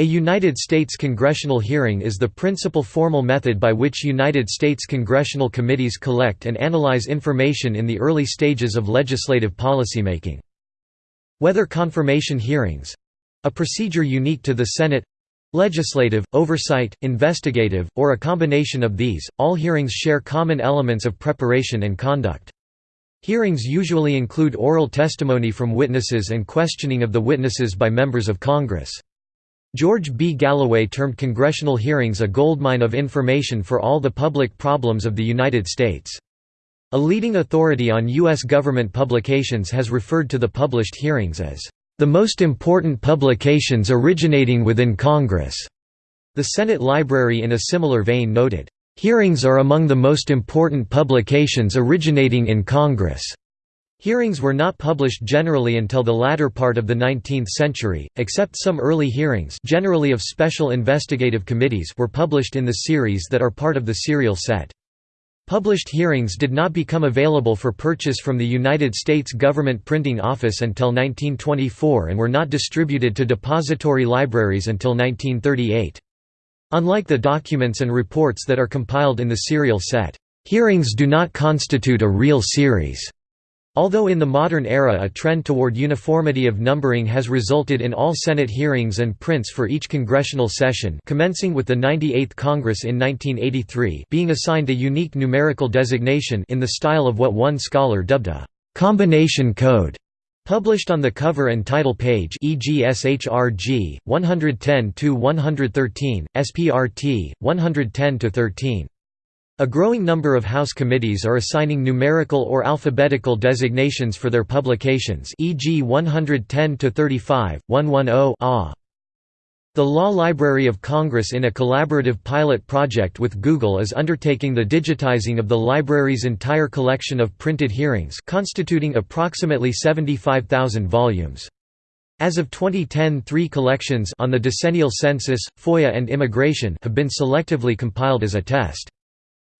A United States congressional hearing is the principal formal method by which United States congressional committees collect and analyze information in the early stages of legislative policymaking. Whether confirmation hearings—a procedure unique to the Senate—legislative, oversight, investigative, or a combination of these, all hearings share common elements of preparation and conduct. Hearings usually include oral testimony from witnesses and questioning of the witnesses by members of Congress. George B. Galloway termed congressional hearings a goldmine of information for all the public problems of the United States. A leading authority on U.S. government publications has referred to the published hearings as, "...the most important publications originating within Congress." The Senate Library in a similar vein noted, "...hearings are among the most important publications originating in Congress." Hearings were not published generally until the latter part of the 19th century, except some early hearings generally of special investigative committees were published in the series that are part of the serial set. Published hearings did not become available for purchase from the United States Government Printing Office until 1924 and were not distributed to depository libraries until 1938. Unlike the documents and reports that are compiled in the serial set, hearings do not constitute a real series. Although in the modern era a trend toward uniformity of numbering has resulted in all Senate hearings and prints for each congressional session commencing with the 98th Congress in 1983 being assigned a unique numerical designation in the style of what one scholar dubbed a «combination code» published on the cover and title page e.g. SHRG, 110–113, SPRT, 110–13. A growing number of House committees are assigning numerical or alphabetical designations for their publications e.g. 110-35, 110 ah. The Law Library of Congress in a collaborative pilot project with Google is undertaking the digitizing of the library's entire collection of printed hearings constituting approximately 75,000 volumes. As of 2010 three collections on the decennial census, FOIA and immigration have been selectively compiled as a test.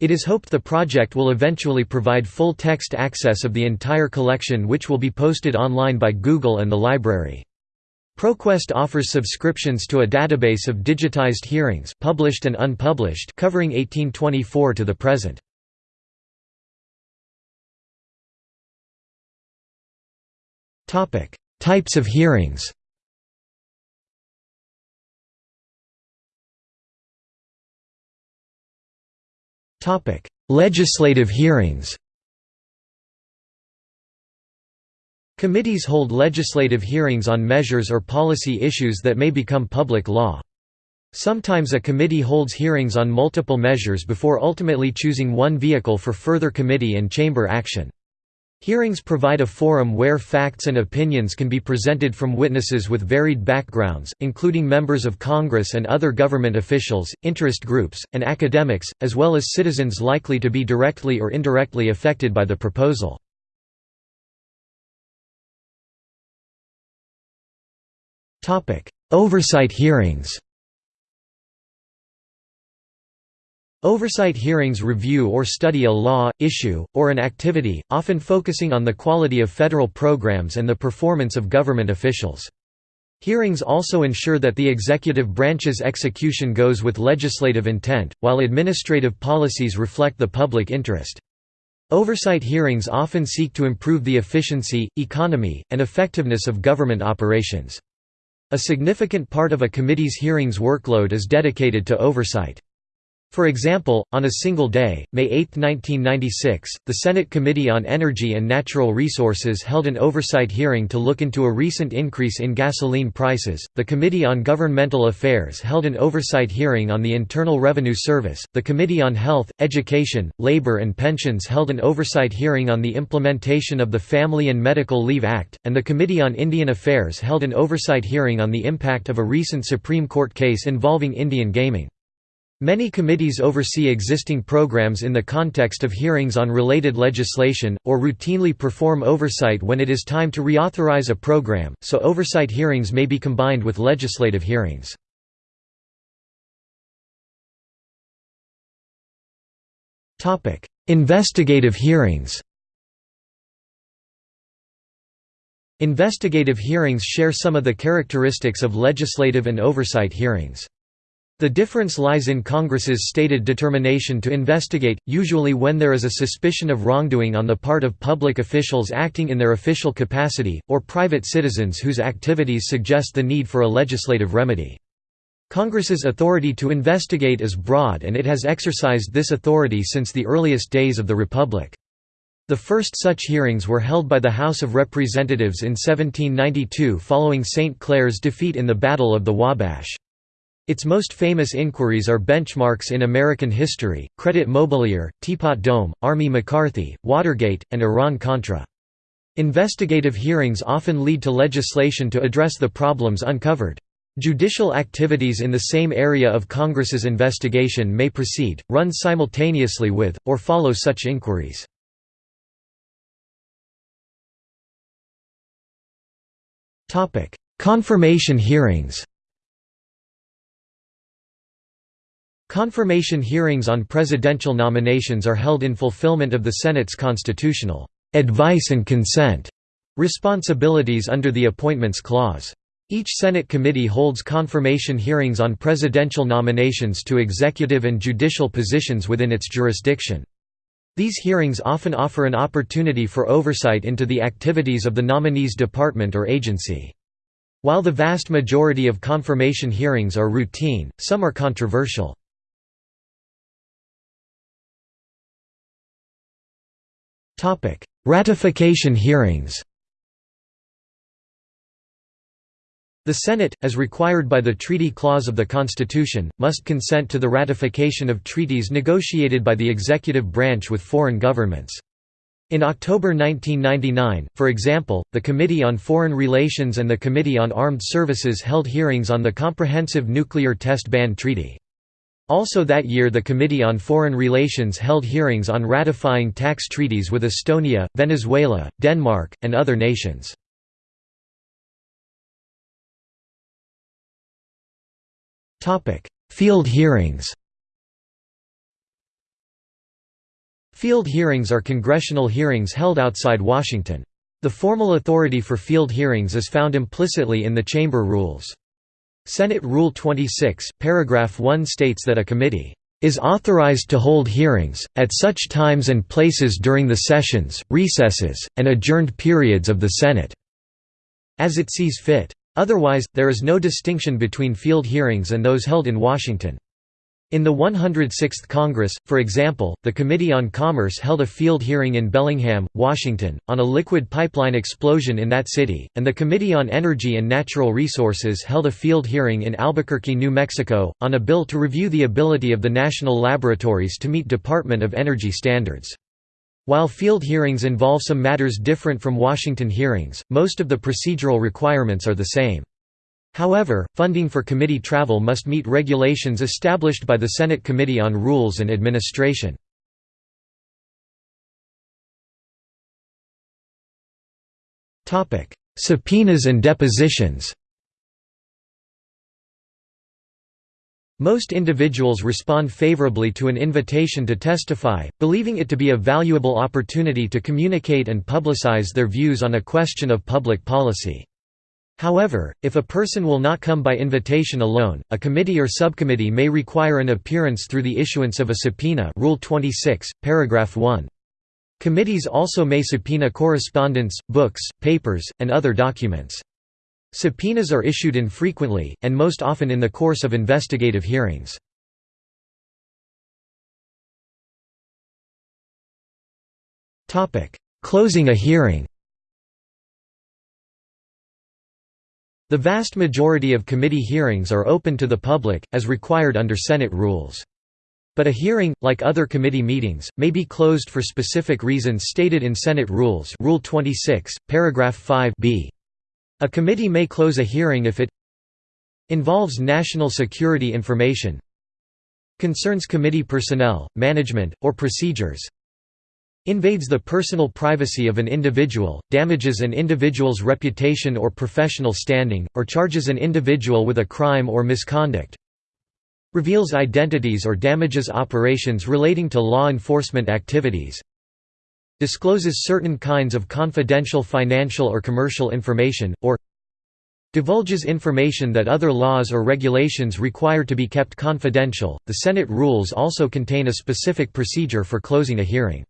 It is hoped the project will eventually provide full text access of the entire collection which will be posted online by Google and the library. ProQuest offers subscriptions to a database of digitized hearings published and unpublished covering 1824 to the present. Types of hearings Legislative hearings Committees hold legislative hearings on measures or policy issues that may become public law. Sometimes a committee holds hearings on multiple measures before ultimately choosing one vehicle for further committee and chamber action. Hearings provide a forum where facts and opinions can be presented from witnesses with varied backgrounds, including members of Congress and other government officials, interest groups, and academics, as well as citizens likely to be directly or indirectly affected by the proposal. Oversight hearings Oversight hearings review or study a law, issue, or an activity, often focusing on the quality of federal programs and the performance of government officials. Hearings also ensure that the executive branch's execution goes with legislative intent, while administrative policies reflect the public interest. Oversight hearings often seek to improve the efficiency, economy, and effectiveness of government operations. A significant part of a committee's hearings workload is dedicated to oversight. For example, on a single day, May 8, 1996, the Senate Committee on Energy and Natural Resources held an oversight hearing to look into a recent increase in gasoline prices. The Committee on Governmental Affairs held an oversight hearing on the Internal Revenue Service. The Committee on Health, Education, Labor and Pensions held an oversight hearing on the implementation of the Family and Medical Leave Act, and the Committee on Indian Affairs held an oversight hearing on the impact of a recent Supreme Court case involving Indian gaming. Many committees oversee existing programs in the context of hearings on related legislation, or routinely perform oversight when it is time to reauthorize a program, so oversight hearings may be combined with legislative hearings. Investigative hearings Investigative hearings share some of the characteristics of legislative and oversight hearings. The difference lies in Congress's stated determination to investigate, usually when there is a suspicion of wrongdoing on the part of public officials acting in their official capacity, or private citizens whose activities suggest the need for a legislative remedy. Congress's authority to investigate is broad and it has exercised this authority since the earliest days of the Republic. The first such hearings were held by the House of Representatives in 1792 following St. Clair's defeat in the Battle of the Wabash. Its most famous inquiries are benchmarks in American history, Credit Mobilier, Teapot Dome, Army McCarthy, Watergate, and Iran-Contra. Investigative hearings often lead to legislation to address the problems uncovered. Judicial activities in the same area of Congress's investigation may proceed, run simultaneously with, or follow such inquiries. Confirmation hearings Confirmation hearings on presidential nominations are held in fulfillment of the Senate's constitutional advice and consent responsibilities under the Appointments Clause. Each Senate committee holds confirmation hearings on presidential nominations to executive and judicial positions within its jurisdiction. These hearings often offer an opportunity for oversight into the activities of the nominee's department or agency. While the vast majority of confirmation hearings are routine, some are controversial. Topic: Ratification hearings. The Senate, as required by the Treaty Clause of the Constitution, must consent to the ratification of treaties negotiated by the executive branch with foreign governments. In October 1999, for example, the Committee on Foreign Relations and the Committee on Armed Services held hearings on the Comprehensive Nuclear Test Ban Treaty. Also that year the Committee on Foreign Relations held hearings on ratifying tax treaties with Estonia, Venezuela, Denmark, and other nations. Field hearings Field hearings are congressional hearings held outside Washington. The formal authority for field hearings is found implicitly in the Chamber rules. Senate Rule 26, paragraph 1 states that a committee is authorized to hold hearings, at such times and places during the sessions, recesses, and adjourned periods of the Senate, as it sees fit. Otherwise, there is no distinction between field hearings and those held in Washington. In the 106th Congress, for example, the Committee on Commerce held a field hearing in Bellingham, Washington, on a liquid pipeline explosion in that city, and the Committee on Energy and Natural Resources held a field hearing in Albuquerque, New Mexico, on a bill to review the ability of the national laboratories to meet Department of Energy standards. While field hearings involve some matters different from Washington hearings, most of the procedural requirements are the same. However, funding for committee travel must meet regulations established by the Senate Committee on Rules and Administration. Subpoenas and depositions Most individuals respond favorably to an invitation to testify, believing it to be a valuable opportunity to communicate and publicize their views on a question of public policy. However, if a person will not come by invitation alone, a committee or subcommittee may require an appearance through the issuance of a subpoena Rule 26, paragraph 1. Committees also may subpoena correspondence, books, papers, and other documents. Subpoenas are issued infrequently, and most often in the course of investigative hearings. Closing a hearing The vast majority of committee hearings are open to the public, as required under Senate rules. But a hearing, like other committee meetings, may be closed for specific reasons stated in Senate Rules Rule 26, paragraph 5 b. A committee may close a hearing if it involves national security information concerns committee personnel, management, or procedures invades the personal privacy of an individual, damages an individual's reputation or professional standing, or charges an individual with a crime or misconduct reveals identities or damages operations relating to law enforcement activities discloses certain kinds of confidential financial or commercial information, or divulges information that other laws or regulations require to be kept confidential. The Senate rules also contain a specific procedure for closing a hearing.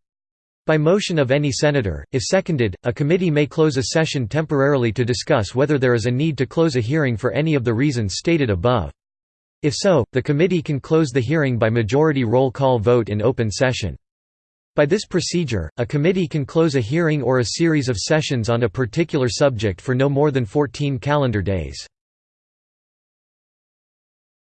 By motion of any senator, if seconded, a committee may close a session temporarily to discuss whether there is a need to close a hearing for any of the reasons stated above. If so, the committee can close the hearing by majority roll call vote in open session. By this procedure, a committee can close a hearing or a series of sessions on a particular subject for no more than 14 calendar days.